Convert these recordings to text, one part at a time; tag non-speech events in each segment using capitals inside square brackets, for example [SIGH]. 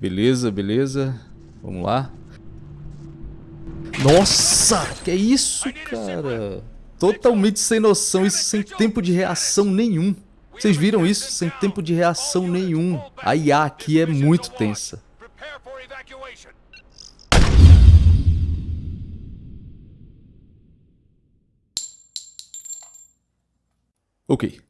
Beleza, beleza. Vamos lá. Nossa, que é isso, cara? Totalmente sem noção, isso sem tempo de reação nenhum. Vocês viram isso? Sem tempo de reação nenhum. A IA aqui é muito tensa. Ok.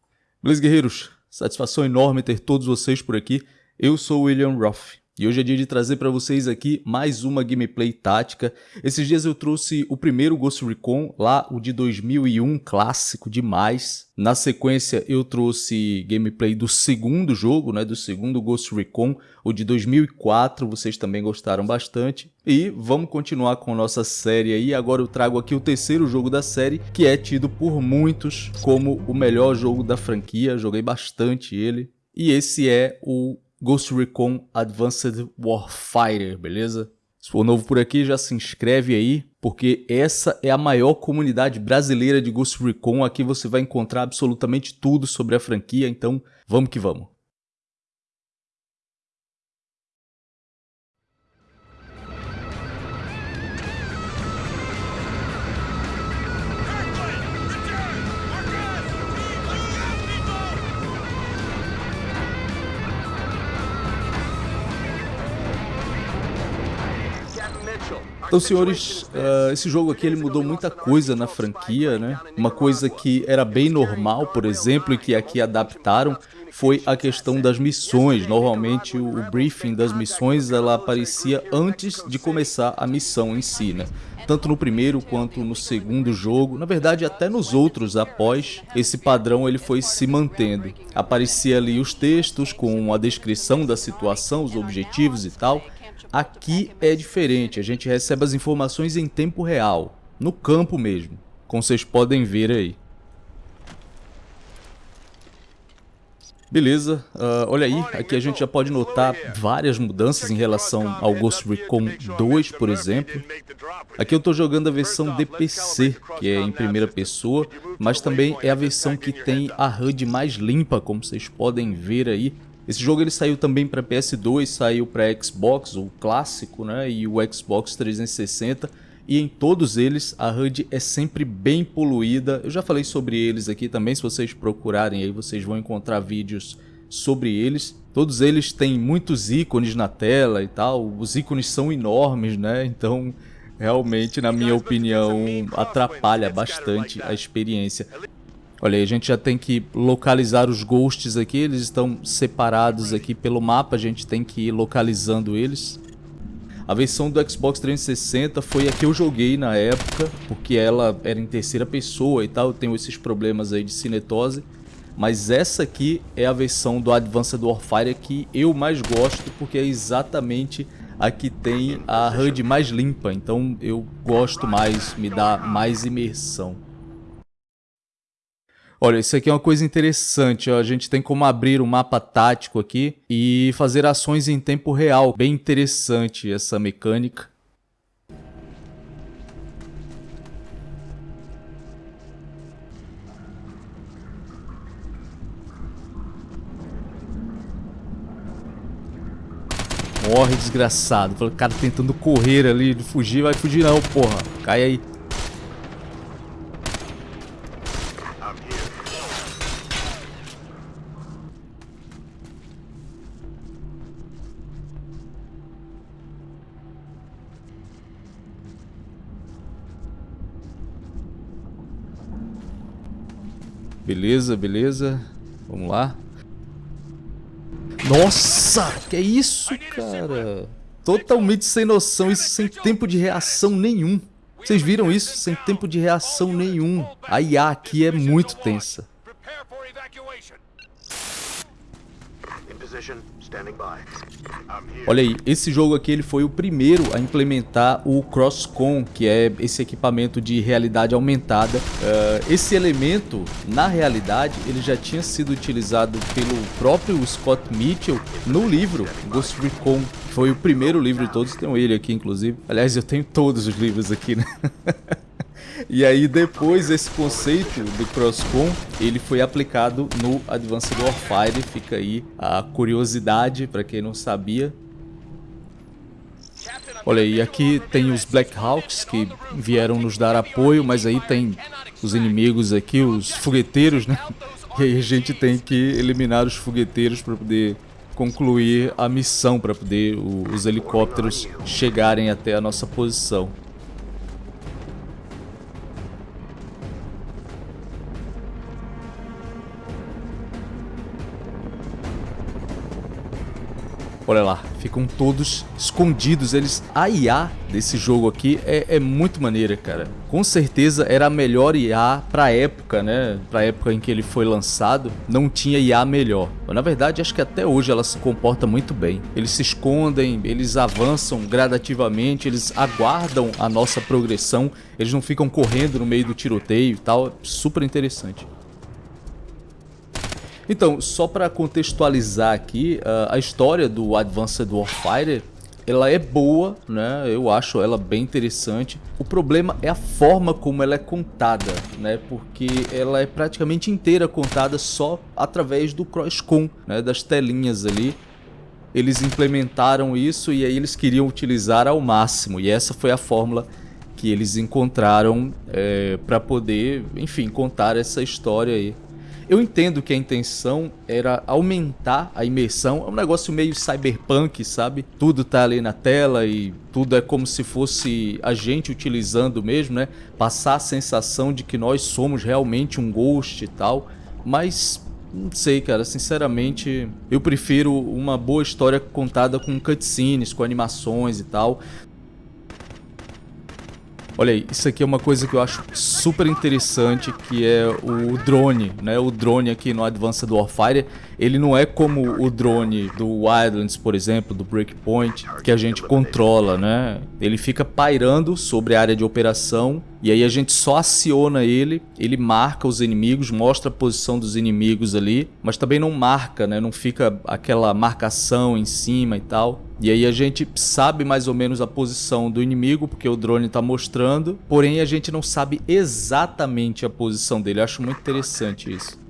Beleza, guerreiros? Satisfação enorme ter todos vocês por aqui. Eu sou o William Roth. E hoje é dia de trazer para vocês aqui mais uma gameplay tática. Esses dias eu trouxe o primeiro Ghost Recon, lá o de 2001, clássico demais. Na sequência eu trouxe gameplay do segundo jogo, né, do segundo Ghost Recon, o de 2004, vocês também gostaram bastante. E vamos continuar com nossa série aí, agora eu trago aqui o terceiro jogo da série, que é tido por muitos como o melhor jogo da franquia, joguei bastante ele. E esse é o Ghost Recon Advanced Warfighter, beleza? Se for novo por aqui, já se inscreve aí, porque essa é a maior comunidade brasileira de Ghost Recon. Aqui você vai encontrar absolutamente tudo sobre a franquia, então vamos que vamos. Então, senhores, uh, esse jogo aqui ele mudou muita coisa na franquia, né? Uma coisa que era bem normal, por exemplo, e que aqui adaptaram, foi a questão das missões. Normalmente o briefing das missões ela aparecia antes de começar a missão em si, né? Tanto no primeiro quanto no segundo jogo, na verdade até nos outros após, esse padrão ele foi se mantendo. Aparecia ali os textos com a descrição da situação, os objetivos e tal, Aqui é diferente, a gente recebe as informações em tempo real, no campo mesmo, como vocês podem ver aí. Beleza, uh, olha aí, aqui a gente já pode notar várias mudanças em relação ao Ghost Recon 2, por exemplo. Aqui eu estou jogando a versão DPC, que é em primeira pessoa, mas também é a versão que tem a HUD mais limpa, como vocês podem ver aí. Esse jogo ele saiu também para PS2, saiu para Xbox, o clássico, né, e o Xbox 360, e em todos eles a HUD é sempre bem poluída. Eu já falei sobre eles aqui também, se vocês procurarem aí vocês vão encontrar vídeos sobre eles. Todos eles têm muitos ícones na tela e tal, os ícones são enormes, né, então realmente, na minha opinião, atrapalha bastante a experiência. Olha aí, a gente já tem que localizar os ghosts aqui, eles estão separados aqui pelo mapa, a gente tem que ir localizando eles. A versão do Xbox 360 foi a que eu joguei na época, porque ela era em terceira pessoa e tal, eu tenho esses problemas aí de cinetose. Mas essa aqui é a versão do Advanced Warfare que eu mais gosto, porque é exatamente a que tem a HUD mais limpa, então eu gosto mais, me dá mais imersão. Olha, isso aqui é uma coisa interessante, ó. a gente tem como abrir um mapa tático aqui e fazer ações em tempo real. Bem interessante essa mecânica. Morre, desgraçado. O cara tentando correr ali, fugir, vai fugir não, porra. Cai aí. Beleza, beleza. Vamos lá. Nossa, que é isso, cara? Totalmente sem noção, isso sem tempo de reação nenhum. Vocês viram isso? Sem tempo de reação nenhum. A IA aqui é muito tensa. Olha aí, esse jogo aqui ele foi o primeiro a implementar o CrossCon, que é esse equipamento de realidade aumentada. Uh, esse elemento, na realidade, ele já tinha sido utilizado pelo próprio Scott Mitchell no livro Ghost Recon. Foi o primeiro livro de todos, tenho ele aqui inclusive. Aliás, eu tenho todos os livros aqui, né? [LAUGHS] E aí depois esse conceito do CrossCon, ele foi aplicado no Advanced Warfare, fica aí a curiosidade para quem não sabia. Olha aí, aqui tem os Black Hawks que vieram nos dar apoio, mas aí tem os inimigos aqui, os fogueteiros, né? [LAUGHS] E aí a gente tem que eliminar os fogueteiros para poder concluir a missão, para poder os helicópteros chegarem até a nossa posição. Olha lá, ficam todos escondidos. Eles. A IA desse jogo aqui é, é, muito maneira, cara. Com certeza era a melhor IA pra época, né? Pra época em que ele foi lançado, não tinha IA melhor. Mas, na verdade, acho que até hoje ela se comporta muito bem. Eles se escondem, eles avançam gradativamente, eles aguardam a nossa progressão, eles não ficam correndo no meio do tiroteio e tal. Super interessante. Então, só para contextualizar aqui, a história do Advanced Warfighter ela é boa, né? Eu acho ela bem interessante. O problema é a forma como ela é contada, né? Porque ela é praticamente inteira contada só através do Crosscom, né? Das telinhas ali. Eles implementaram isso e aí eles queriam utilizar ao máximo. E essa foi a fórmula que eles encontraram é, para poder, enfim, contar essa história aí. Eu entendo que a intenção era aumentar a imersão, é um negócio meio cyberpunk, sabe? Tudo tá ali na tela e tudo é como se fosse a gente utilizando mesmo, né? Passar a sensação de que nós somos realmente um ghost e tal, mas não sei, cara, sinceramente, eu prefiro uma boa história contada com cutscenes, com animações e tal, Olha aí, isso aqui é uma coisa que eu acho super interessante, que é o drone, né? O drone aqui no Advanced Warfare, ele não é como o drone do Wildlands, por exemplo, do Breakpoint, que a gente controla, né? Ele fica pairando sobre a área de operação e aí a gente só aciona ele, ele marca os inimigos, mostra a posição dos inimigos ali, mas também não marca, né? Não fica aquela marcação em cima e tal. E aí a gente sabe mais ou menos a posição do inimigo, porque o drone está mostrando, porém a gente não sabe exatamente a posição dele. Eu acho muito interessante isso.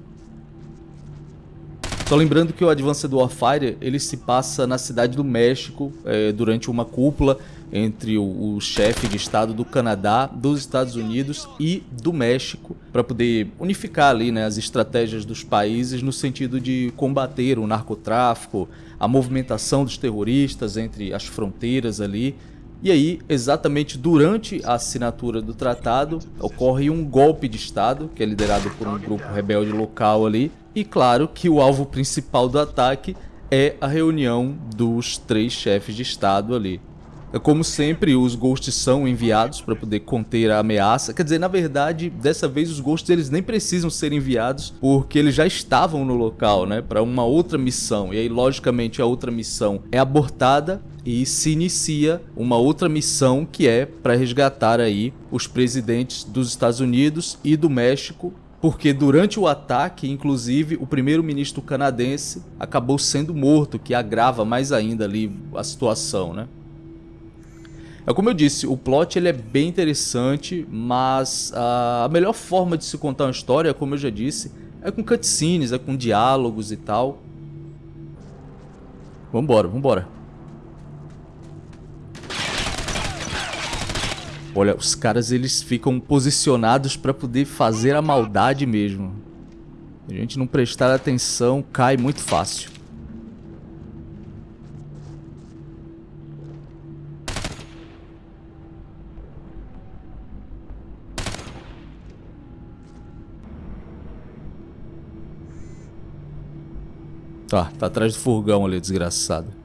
Só lembrando que o Advanced Warfare ele se passa na cidade do México é, durante uma cúpula entre o, o chefe de estado do Canadá, dos Estados Unidos e do México para poder unificar ali né, as estratégias dos países no sentido de combater o narcotráfico, a movimentação dos terroristas entre as fronteiras ali e aí, exatamente durante a assinatura do tratado, ocorre um golpe de Estado, que é liderado por um grupo rebelde local ali. E claro que o alvo principal do ataque é a reunião dos três chefes de Estado ali. É como sempre, os ghosts são enviados para poder conter a ameaça. Quer dizer, na verdade, dessa vez os ghosts eles nem precisam ser enviados porque eles já estavam no local, né, para uma outra missão. E aí, logicamente, a outra missão é abortada e se inicia uma outra missão que é para resgatar aí os presidentes dos Estados Unidos e do México porque durante o ataque, inclusive, o primeiro-ministro canadense acabou sendo morto, que agrava mais ainda ali a situação, né? É como eu disse, o plot ele é bem interessante, mas a melhor forma de se contar uma história, como eu já disse, é com cutscenes, é com diálogos e tal. Vambora, vambora. Olha, os caras eles ficam posicionados para poder fazer a maldade mesmo. A gente não prestar atenção, cai muito fácil. Tá, tá atrás do furgão ali, desgraçado.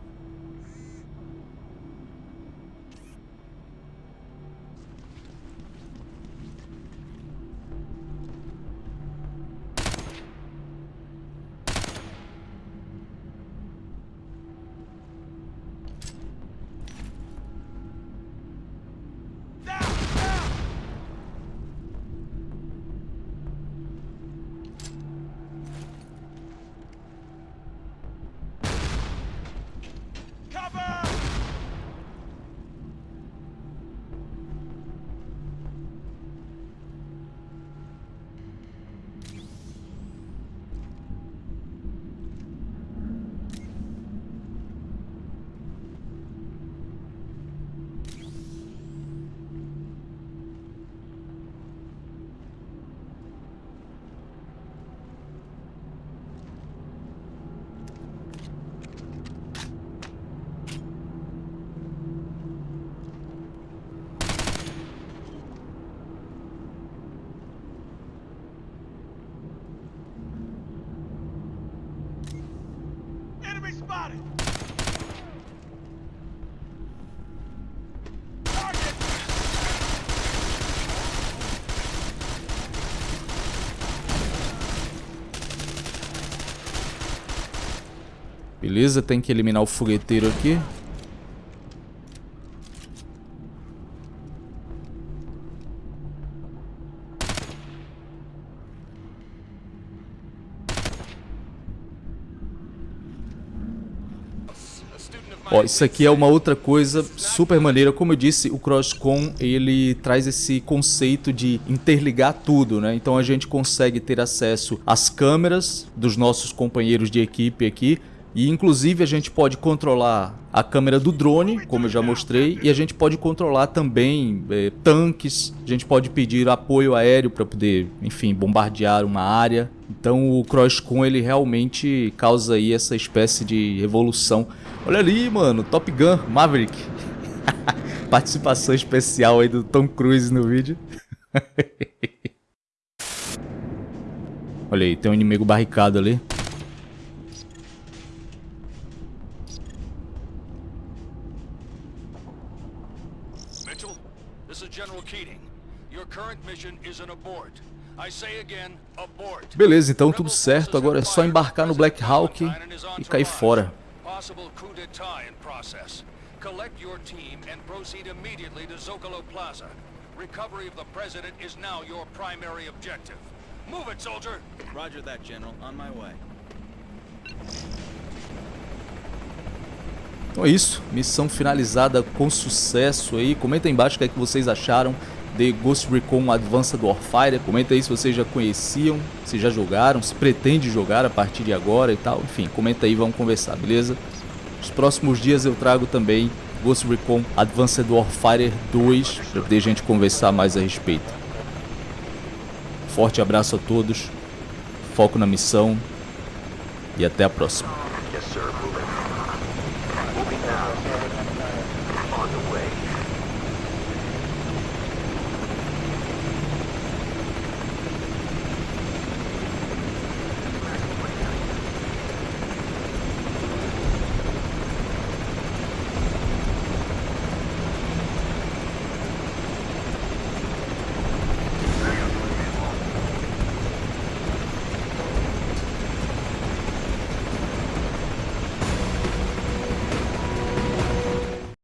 Beleza, tem que eliminar o fogueteiro aqui. Ó, isso aqui é uma outra coisa super maneira. Como eu disse, o CrossCon ele traz esse conceito de interligar tudo, né? Então a gente consegue ter acesso às câmeras dos nossos companheiros de equipe aqui. E inclusive a gente pode controlar a câmera do drone, como eu já mostrei, e a gente pode controlar também é, tanques, a gente pode pedir apoio aéreo para poder, enfim, bombardear uma área. Então o CrossCon ele realmente causa aí essa espécie de revolução Olha ali, mano, Top Gun, Maverick. [LAUGHS] Participação especial aí do Tom Cruise no vídeo. [LAUGHS] Olha aí, tem um inimigo barricado ali. Mitchell, this is General Keating. Your current mission is an abort. Beleza, então tudo certo. Agora é só embarcar no Black Hawk e cair fora. Collect your team and proceed immediately to Zocalo Plaza. Recovery of the president is now your primary objective. Move it, soldier! Roger that, General. On my way. Então é isso, missão finalizada com sucesso aí. Comenta aí embaixo o que, é que vocês acharam de Ghost Recon Advanced Warfare. Comenta aí se vocês já conheciam, se já jogaram, se pretende jogar a partir de agora e tal. Enfim, comenta aí, vamos conversar, beleza? Nos próximos dias eu trago também Ghost Recon Advanced Warfare 2 para poder a gente conversar mais a respeito. Forte abraço a todos, foco na missão e até a próxima.